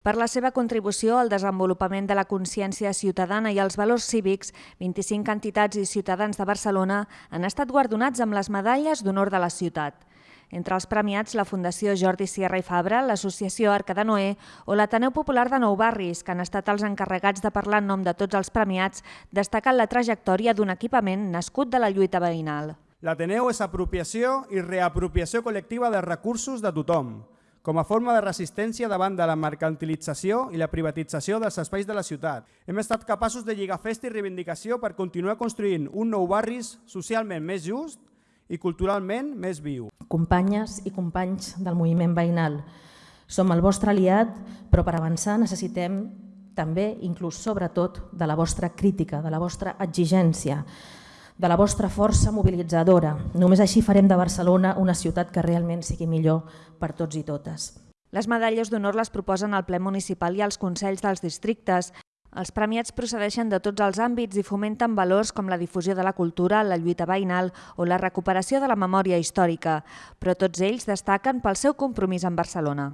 Per la seva contribució al desenvolupament de la consciència ciutadana i els valors cívics, 25 entitats i ciutadans de Barcelona han estat guardonats amb les medalles d'honor de la ciutat. Entre els premiats, la Fundació Jordi Sierra i Fabra, l'Associació Arca de Noé o l'Ateneu Popular de Nou Barris, que han estat els encarregats de parlar en nom de tots els premiats, destacant la trajectòria d'un equipament nascut de la lluita veïnal. L'Ateneu és apropiació i reapropiació col·lectiva de recursos de tothom, com a forma de resistència davant de la mercantilització i la privatització dels espais de la ciutat. Hem estat capaços de lligar festa i reivindicació per continuar construint un nou barris socialment més just i culturalment més viu. Companyes i companys del moviment veïnal, som el vostre aliat, però per avançar necessitem també, inclús sobretot, de la vostra crítica, de la vostra exigència, de la vostra força mobilitzadora. Només així farem de Barcelona una ciutat que realment sigui millor per tots i totes. Les medalles d'honor les proposen al ple municipal i als consells dels districtes. Els premiats procedeixen de tots els àmbits i fomenten valors com la difusió de la cultura, la lluita veïnal o la recuperació de la memòria històrica, però tots ells destaquen pel seu compromís amb Barcelona.